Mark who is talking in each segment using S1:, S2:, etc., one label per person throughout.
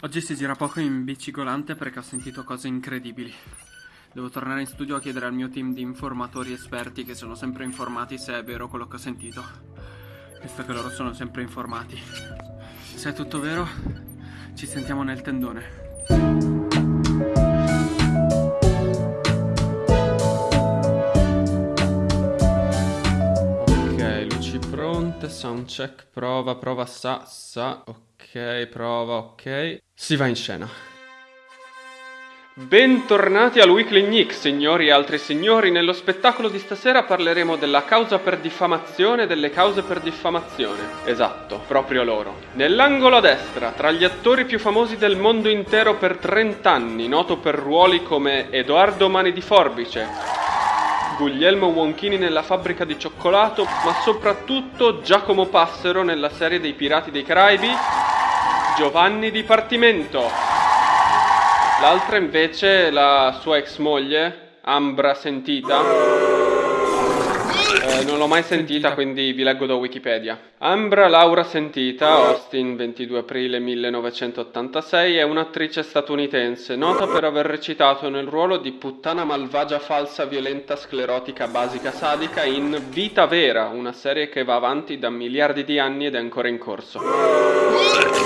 S1: Oggi si gira poco in bicigolante perché ho sentito cose incredibili. Devo tornare in studio a chiedere al mio team di informatori esperti che sono sempre informati se è vero quello che ho sentito. Visto che loro sono sempre informati. Se è tutto vero, ci sentiamo nel tendone. Soundcheck, prova, prova, sa, sa, ok, prova, ok. Si va in scena. Bentornati al Weekly Nick, signori e altri signori. Nello spettacolo di stasera parleremo della causa per diffamazione e delle cause per diffamazione. Esatto, proprio loro. Nell'angolo a destra, tra gli attori più famosi del mondo intero per 30 anni, noto per ruoli come Edoardo Mani di Forbice, Guglielmo Wonchini nella fabbrica di cioccolato, ma soprattutto Giacomo Passero nella serie dei Pirati dei Caraibi, Giovanni Dipartimento. L'altra invece, la sua ex moglie, Ambra Sentita. Eh, non l'ho mai sentita, quindi vi leggo da Wikipedia. Ambra Laura Sentita, Austin, 22 aprile 1986, è un'attrice statunitense, nota per aver recitato nel ruolo di puttana malvagia falsa violenta sclerotica basica sadica in Vita Vera, una serie che va avanti da miliardi di anni ed è ancora in corso.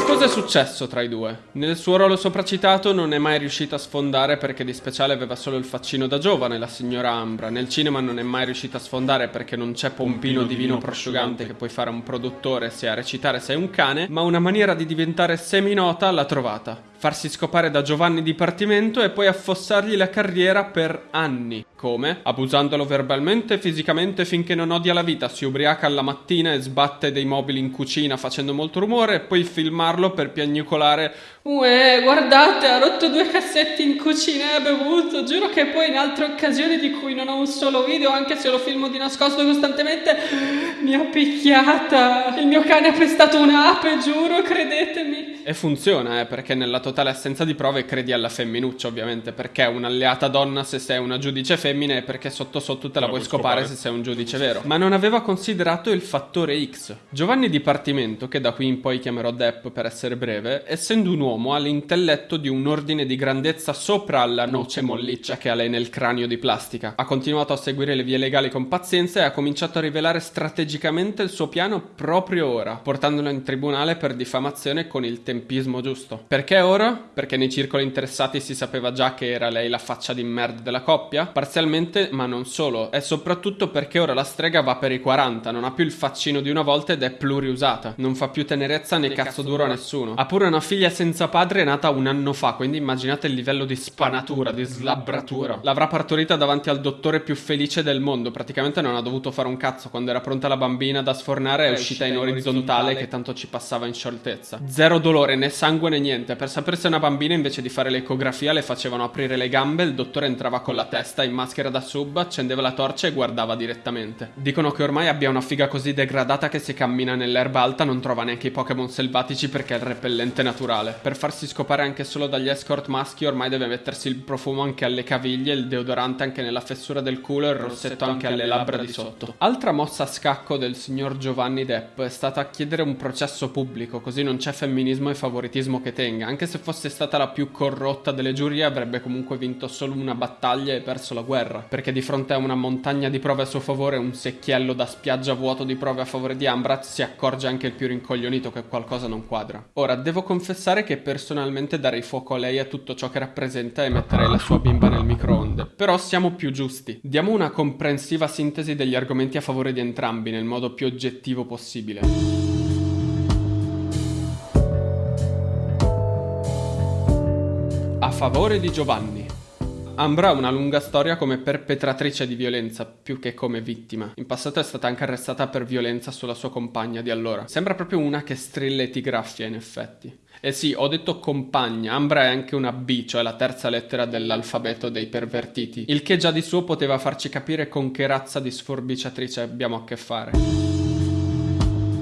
S1: Cosa è successo tra i due? Nel suo ruolo sopracitato non è mai riuscita a sfondare perché di speciale aveva solo il faccino da giovane, la signora Ambra. Nel cinema non è mai riuscita a sfondare perché non c'è pompino divino prosciugante che puoi fare a un produttore se a recitare sei un cane, ma una maniera di diventare seminota l'ha trovata. Farsi scopare da Giovanni Dipartimento e poi affossargli la carriera per anni. Come? Abusandolo verbalmente e fisicamente finché non odia la vita, si ubriaca alla mattina e sbatte dei mobili in cucina facendo molto rumore e poi filmarlo per piagnucolare Uè, guardate, ha rotto due cassetti in cucina e ha bevuto. Giuro che poi in altre occasioni di cui non ho un solo video, anche se lo filmo di nascosto costantemente, mi ha picchiata. Il mio cane ha pestato un'ape, giuro, credetemi. E funziona, eh, perché nella totale assenza di prove credi alla femminuccia, ovviamente, perché è un'alleata donna se sei una giudice femmina e perché sotto sotto te la, la puoi scopare, scopare se sei un giudice vero. Ma non aveva considerato il fattore X. Giovanni Dipartimento, che da qui in poi chiamerò Depp per essere breve, essendo un uomo ha l'intelletto di un ordine di grandezza sopra alla noce molliccia che ha lei nel cranio di plastica. Ha continuato a seguire le vie legali con pazienza e ha cominciato a rivelare strategicamente il suo piano proprio ora, portandolo in tribunale per diffamazione con il tempismo giusto. Perché ora? Perché nei circoli interessati si sapeva già che era lei la faccia di merda della coppia? Parzialmente, ma non solo. È soprattutto perché ora la strega va per i 40, non ha più il faccino di una volta ed è pluriusata. Non fa più tenerezza né cazzo duro a nessuno. Ha pure una figlia senza padre nata un anno fa, quindi immaginate il livello di spanatura, di slabbratura. L'avrà partorita davanti al dottore più felice del mondo. Praticamente non ha dovuto fare un cazzo. Quando era pronta la bambina da sfornare, è, è uscita, in orizzontale, orizzontale che tanto ci passava in scioltezza. Zero dolore, né sangue né niente. Per sapere se una bambina, invece di fare l'ecografia, le facevano aprire le gambe. Il dottore entrava con la testa in maschera da sub, accendeva la torcia e guardava direttamente. Dicono che ormai abbia una figa così degradata che se cammina nell'erba alta non trova neanche i Pokémon selvatici perché è il repellente naturale. Per farsi scopare anche solo dagli escort maschi, ormai deve mettersi il profumo anche alle caviglie, il deodorante anche nella fessura del culo e il rossetto anche alle labbra di sotto. Altra mossa a scacco del signor Giovanni Depp è stata chiedere un processo pubblico, così non c'è femminismo e favoritismo che tenga. Anche se fosse stata la più corrotta delle giurie, avrebbe comunque vinto solo una battaglia e perso la guerra, perché di fronte a una montagna di prove a suo favore, un secchiello da spiaggia vuoto di prove a favore di Ambrat, si accorge anche il più rincoglionito che qualcosa non quadra. Ora, devo confessare che personalmente darei fuoco a lei a tutto ciò che rappresenta e metterei la sua bimba nel microonde. Però siamo più giusti. Diamo una comprensiva sintesi degli argomenti a favore di entrambi nel modo più oggettivo possibile. Favore di Giovanni. Ambra ha una lunga storia come perpetratrice di violenza, più che come vittima. In passato è stata anche arrestata per violenza sulla sua compagna di allora. Sembra proprio una che strilla e ti graffia, in effetti. Eh sì, ho detto compagna, Ambra è anche una B, cioè la terza lettera dell'alfabeto dei pervertiti, il che già di suo poteva farci capire con che razza di sforbiciatrice abbiamo a che fare.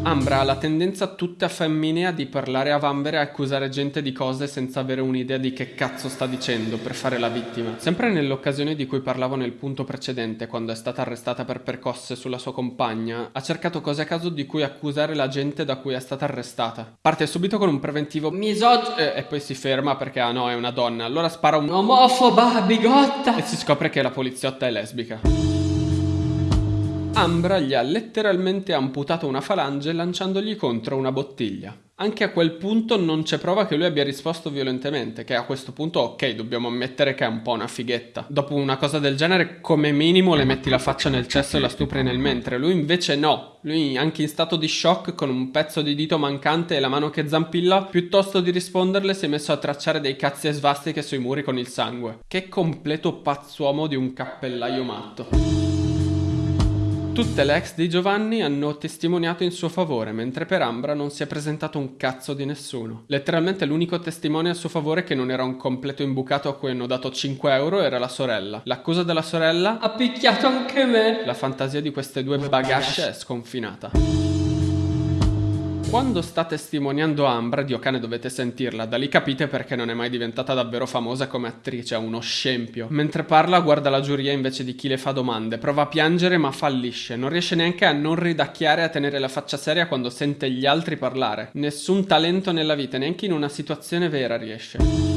S1: Ambra ha la tendenza tutta femminea di parlare a vanvera e accusare gente di cose senza avere un'idea di che cazzo sta dicendo per fare la vittima. Sempre nell'occasione di cui parlavo nel punto precedente, quando è stata arrestata per percosse sulla sua compagna, ha cercato cose a caso di cui accusare la gente da cui è stata arrestata. Parte subito con un preventivo misog e, e poi si ferma perché ah no, è una donna. Allora spara un omofoba bigotta e si scopre che la poliziotta è lesbica. Ambra gli ha letteralmente amputato una falange lanciandogli contro una bottiglia. Anche a quel punto non c'è prova che lui abbia risposto violentemente, che a questo punto ok, dobbiamo ammettere che è un po' una fighetta. Dopo una cosa del genere, come minimo le metti la faccia nel cesso e la stupri nel mentre. Lui invece no. Lui, anche in stato di shock, con un pezzo di dito mancante e la mano che zampilla, piuttosto di risponderle si è messo a tracciare dei cazzi e svastiche sui muri con il sangue. Che completo pazzuomo di un cappellaio matto. Tutte le ex di Giovanni hanno testimoniato in suo favore, mentre per Ambra non si è presentato un cazzo di nessuno. Letteralmente l'unico testimone a suo favore che non era un completo imbucato a cui hanno dato 5 euro era la sorella. L'accusa della sorella ha picchiato anche me. La fantasia di queste due bagasce è sconfinata. Quando sta testimoniando Ambra, Dio cane dovete sentirla, da lì capite perché non è mai diventata davvero famosa come attrice, è uno scempio. Mentre parla guarda la giuria invece di chi le fa domande, prova a piangere ma fallisce, non riesce neanche a non ridacchiare e a tenere la faccia seria quando sente gli altri parlare. Nessun talento nella vita, neanche in una situazione vera riesce.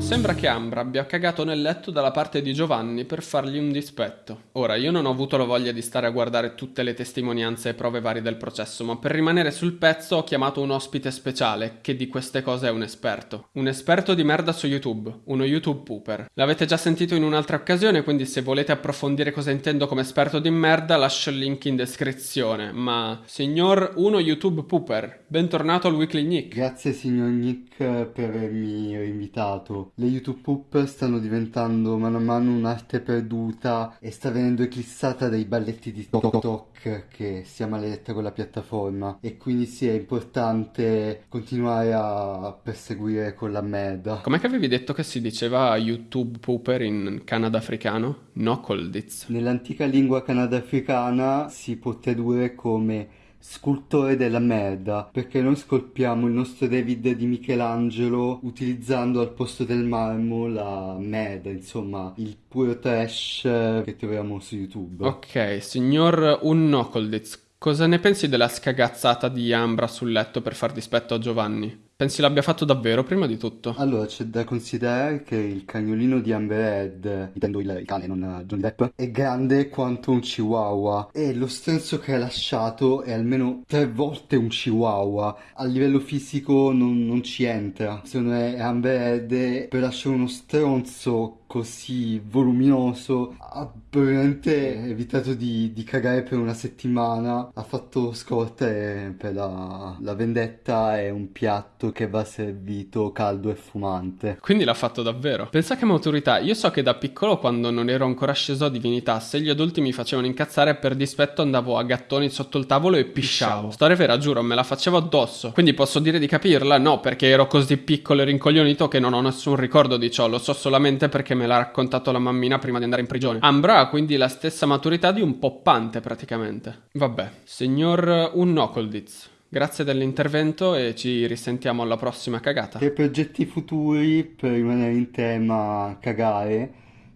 S1: Sembra che Ambra abbia cagato nel letto dalla parte di Giovanni per fargli un dispetto. Ora, io non ho avuto la voglia di stare a guardare tutte le testimonianze e prove varie del processo, ma per rimanere sul pezzo ho chiamato un ospite speciale, che di queste cose è un esperto. Un esperto di merda su YouTube, uno YouTube pooper. L'avete già sentito in un'altra occasione, quindi se volete approfondire cosa intendo come esperto di merda, lascio il link in descrizione. Ma, signor uno YouTube pooper, bentornato al Weekly Nick.
S2: Grazie signor Nick per avermi invitato le YouTube Poop stanno diventando mano a mano un'arte perduta e sta venendo eclissata dai balletti di TikTok che sia maledetta con la piattaforma e quindi sì è importante continuare a perseguire con la merda.
S1: Com'è che avevi detto che si diceva YouTube Pooper in Canada africano? No Colditz.
S2: Nell'antica lingua canadafricana si può tradurre come scultore della merda, perché noi scolpiamo il nostro David di Michelangelo utilizzando al posto del marmo la merda, insomma, il puro trash che troviamo su YouTube.
S1: Ok, signor Unnocolditz, cosa ne pensi della scagazzata di Ambra sul letto per far dispetto a Giovanni? Pensi l'abbia fatto davvero prima di tutto?
S2: Allora, c'è da considerare che il cagnolino di Amber Heard, intendo il, il cane, non Johnny Depp, è grande quanto un chihuahua e lo stronzo che ha lasciato è almeno tre volte un chihuahua. A livello fisico non, non ci entra. Secondo me Amber Heard per lasciare uno stronzo così voluminoso ha probabilmente evitato di, di, cagare per una settimana. Ha fatto scorte per la, la vendetta e un piatto che va servito caldo e fumante.
S1: Quindi l'ha fatto davvero? Pensa che maturità. Io so che da piccolo quando non ero ancora sceso a divinità se gli adulti mi facevano incazzare per dispetto andavo a gattoni sotto il tavolo e pisciavo. Storia vera giuro me la facevo addosso. Quindi posso dire di capirla? No perché ero così piccolo e rincoglionito che non ho nessun ricordo di ciò. Lo so solamente perché me l'ha raccontato la mammina prima di andare in prigione. Ambra ha quindi la stessa maturità di un poppante praticamente. Vabbè, signor Unnocolditz. Grazie dell'intervento e ci risentiamo alla prossima cagata.
S2: Per progetti futuri, per rimanere in tema cagare,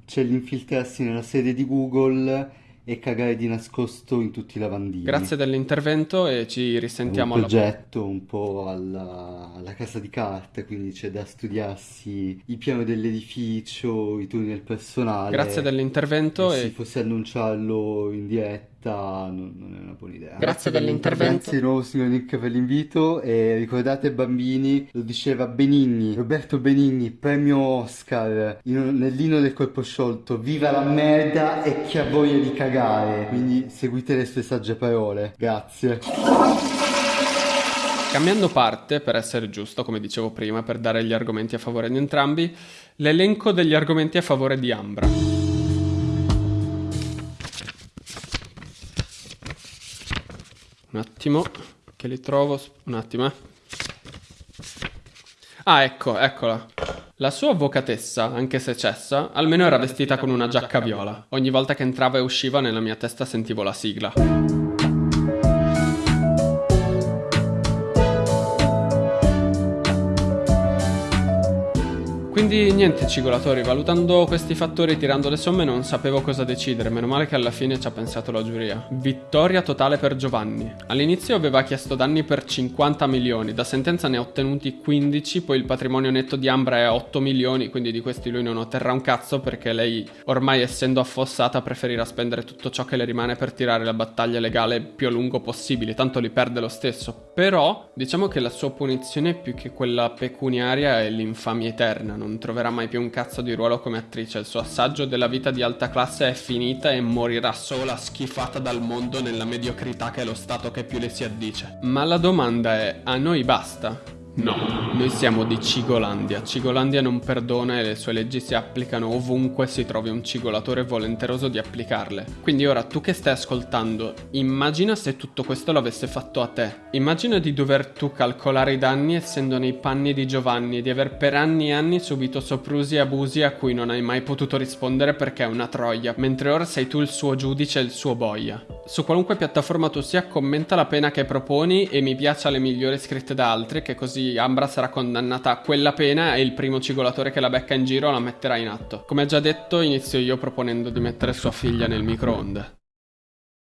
S2: c'è l'infiltrarsi nella sede di Google e cagare di nascosto in tutti i lavandini.
S1: Grazie dell'intervento e ci risentiamo
S2: alla prossima. un progetto un po' alla, alla, casa di carte, quindi c'è da studiarsi il piano dell'edificio, i turni del personale.
S1: Grazie dell'intervento
S2: e, e... se fosse annunciarlo in diretta non, non, è una buona idea.
S1: Grazie dell'intervento.
S2: Grazie di nuovo signor Nick per l'invito e ricordate bambini, lo diceva Benigni, Roberto Benigni, premio Oscar in, nell'ino del colpo sciolto, viva la merda e chi ha voglia di cagare, quindi seguite le sue sagge parole. Grazie.
S1: Cambiando parte, per essere giusto, come dicevo prima, per dare gli argomenti a favore di entrambi, l'elenco degli argomenti a favore di Ambra. Un attimo, che li trovo. Un attimo, eh. Ah, ecco, eccola. La sua avvocatessa, anche se cessa, almeno era vestita con una giacca viola. Ogni volta che entrava e usciva nella mia testa sentivo la sigla. Quindi niente cigolatori, valutando questi fattori, tirando le somme, non sapevo cosa decidere, meno male che alla fine ci ha pensato la giuria. Vittoria totale per Giovanni. All'inizio aveva chiesto danni per 50 milioni, da sentenza ne ha ottenuti 15, poi il patrimonio netto di Ambra è 8 milioni, quindi di questi lui non otterrà un cazzo perché lei, ormai essendo affossata, preferirà spendere tutto ciò che le rimane per tirare la battaglia legale più a lungo possibile, tanto li perde lo stesso. Però, diciamo che la sua punizione più che quella pecuniaria è l'infamia eterna, non troverà mai più un cazzo di ruolo come attrice, il suo assaggio della vita di alta classe è finita e morirà sola schifata dal mondo nella mediocrità che è lo stato che più le si addice. Ma la domanda è, a noi basta? No, noi siamo di Cigolandia. Cigolandia non perdona e le sue leggi si applicano ovunque si trovi un cigolatore volenteroso di applicarle. Quindi ora tu che stai ascoltando, immagina se tutto questo l'avesse fatto a te. Immagina di dover tu calcolare i danni essendo nei panni di Giovanni e di aver per anni e anni subito soprusi e abusi a cui non hai mai potuto rispondere perché è una troia, mentre ora sei tu il suo giudice e il suo boia. Su qualunque piattaforma tu sia, commenta la pena che proponi e mi piace le migliori scritte da altri che così Ambra sarà condannata a quella pena e il primo cigolatore che la becca in giro la metterà in atto. Come già detto, inizio io proponendo di mettere sua figlia nel microonde.